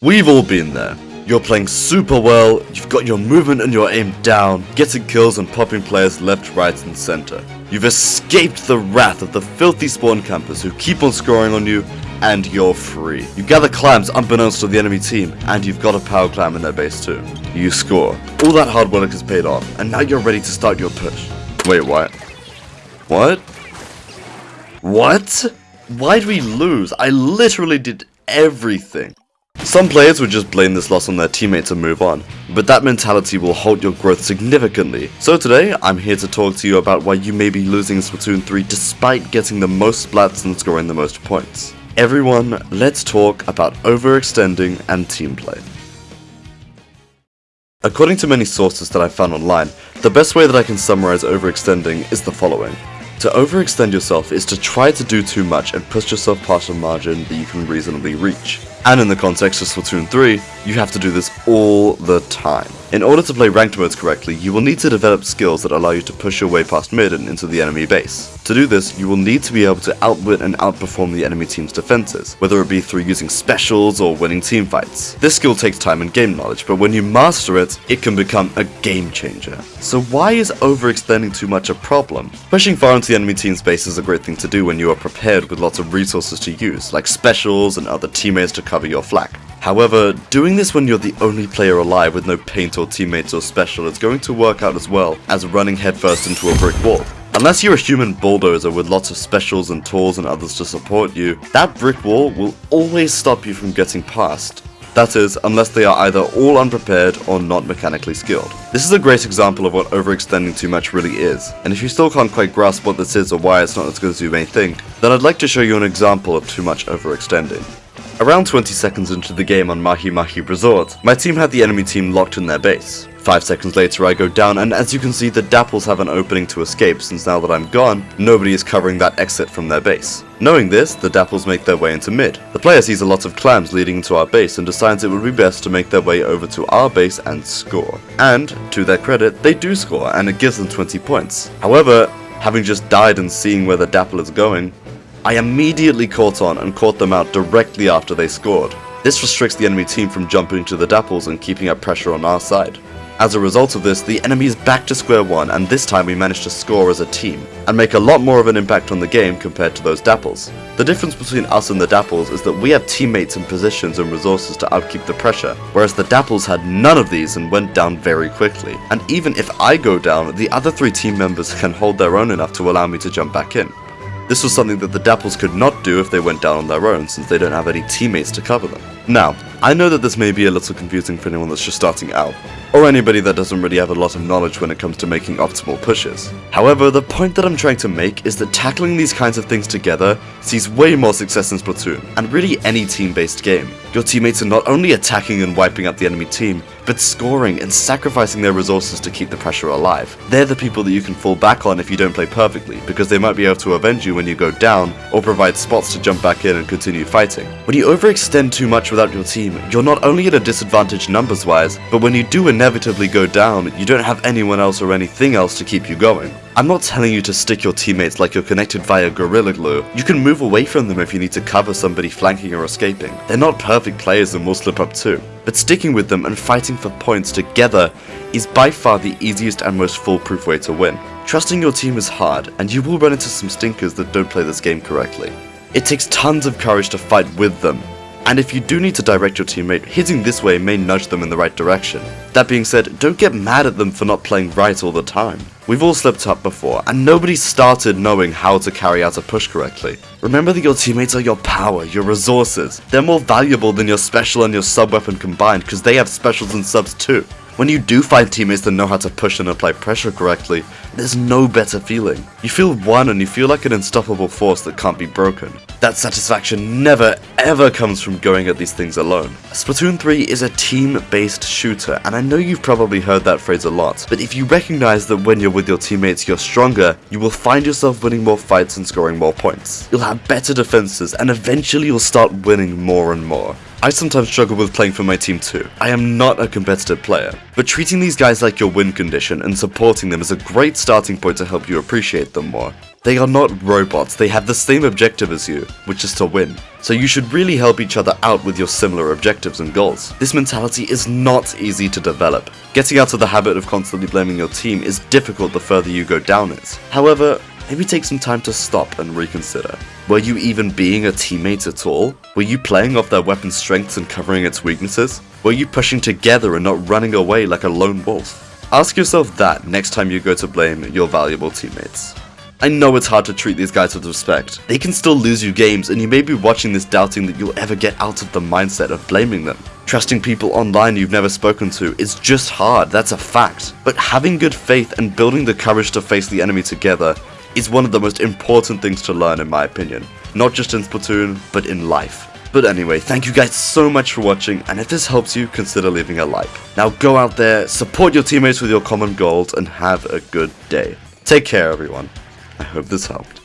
We've all been there. You're playing super well, you've got your movement and your aim down, getting kills and popping players left, right and center. You've escaped the wrath of the filthy spawn campers who keep on scoring on you, and you're free. You gather clams unbeknownst to the enemy team, and you've got a power clam in their base too. You score. All that hard work has paid off, and now you're ready to start your push. Wait, what? What? What? Why'd we lose? I literally did everything. Some players would just blame this loss on their teammates and move on, but that mentality will halt your growth significantly. So today, I'm here to talk to you about why you may be losing in Splatoon 3 despite getting the most splats and scoring the most points. Everyone, let's talk about overextending and team play. According to many sources that I found online, the best way that I can summarize overextending is the following. To overextend yourself is to try to do too much and push yourself past a margin that you can reasonably reach. And in the context of Splatoon 3, you have to do this all the time. In order to play ranked modes correctly, you will need to develop skills that allow you to push your way past mid and into the enemy base. To do this, you will need to be able to outwit and outperform the enemy team's defenses, whether it be through using specials or winning team fights. This skill takes time and game knowledge, but when you master it, it can become a game changer. So why is overextending too much a problem? Pushing far into the enemy team's base is a great thing to do when you are prepared with lots of resources to use, like specials and other teammates to cover your flank. However, doing this when you're the only player alive with no paint or teammates or special is going to work out as well as running headfirst into a brick wall. Unless you're a human bulldozer with lots of specials and tools and others to support you, that brick wall will always stop you from getting past. That is, unless they are either all unprepared or not mechanically skilled. This is a great example of what overextending too much really is, and if you still can't quite grasp what this is or why it's not as good as you may think, then I'd like to show you an example of too much overextending. Around 20 seconds into the game on Mahi Mahi Resort, my team had the enemy team locked in their base. 5 seconds later I go down and as you can see the Dapples have an opening to escape since now that I'm gone, nobody is covering that exit from their base. Knowing this, the Dapples make their way into mid. The player sees a lot of clams leading into our base and decides it would be best to make their way over to our base and score. And, to their credit, they do score and it gives them 20 points. However, having just died and seeing where the Dapple is going, I immediately caught on and caught them out directly after they scored. This restricts the enemy team from jumping to the Dapples and keeping up pressure on our side. As a result of this, the enemy is back to square one and this time we managed to score as a team, and make a lot more of an impact on the game compared to those Dapples. The difference between us and the Dapples is that we have teammates and positions and resources to upkeep the pressure, whereas the Dapples had none of these and went down very quickly. And even if I go down, the other three team members can hold their own enough to allow me to jump back in. This was something that the Dapples could not do if they went down on their own, since they don't have any teammates to cover them. Now, I know that this may be a little confusing for anyone that's just starting out, or anybody that doesn't really have a lot of knowledge when it comes to making optimal pushes. However, the point that I'm trying to make is that tackling these kinds of things together sees way more success in Splatoon, and really any team-based game. Your teammates are not only attacking and wiping out the enemy team, but scoring and sacrificing their resources to keep the pressure alive. They're the people that you can fall back on if you don't play perfectly, because they might be able to avenge you when you go down, or provide spots to jump back in and continue fighting. When you overextend too much without your team, you're not only at a disadvantage numbers wise, but when you do inevitably go down, you don't have anyone else or anything else to keep you going. I'm not telling you to stick your teammates like you're connected via Gorilla Glue. You can move away from them if you need to cover somebody flanking or escaping. They're not perfect players and will slip up too. But sticking with them and fighting for points together is by far the easiest and most foolproof way to win. Trusting your team is hard, and you will run into some stinkers that don't play this game correctly. It takes tons of courage to fight with them, and if you do need to direct your teammate, hitting this way may nudge them in the right direction. That being said, don't get mad at them for not playing right all the time. We've all slipped up before, and nobody started knowing how to carry out a push correctly. Remember that your teammates are your power, your resources. They're more valuable than your special and your sub weapon combined because they have specials and subs too. When you do find teammates that know how to push and apply pressure correctly, there's no better feeling. You feel one and you feel like an unstoppable force that can't be broken. That satisfaction never ever comes from going at these things alone. Splatoon 3 is a team-based shooter, and I know you've probably heard that phrase a lot, but if you recognize that when you're with your teammates you're stronger, you will find yourself winning more fights and scoring more points. You'll have better defenses, and eventually you'll start winning more and more. I sometimes struggle with playing for my team too. I am not a competitive player, but treating these guys like your win condition and supporting them is a great starting point to help you appreciate them more. They are not robots, they have the same objective as you, which is to win. So you should really help each other out with your similar objectives and goals. This mentality is not easy to develop. Getting out of the habit of constantly blaming your team is difficult the further you go down it. However, maybe take some time to stop and reconsider. Were you even being a teammate at all? Were you playing off their weapon's strengths and covering its weaknesses? Were you pushing together and not running away like a lone wolf? Ask yourself that next time you go to blame your valuable teammates. I know it's hard to treat these guys with respect. They can still lose you games and you may be watching this doubting that you'll ever get out of the mindset of blaming them. Trusting people online you've never spoken to is just hard, that's a fact. But having good faith and building the courage to face the enemy together is one of the most important things to learn in my opinion. Not just in Splatoon, but in life. But anyway, thank you guys so much for watching, and if this helps you, consider leaving a like. Now go out there, support your teammates with your common goals, and have a good day. Take care everyone. I hope this helped.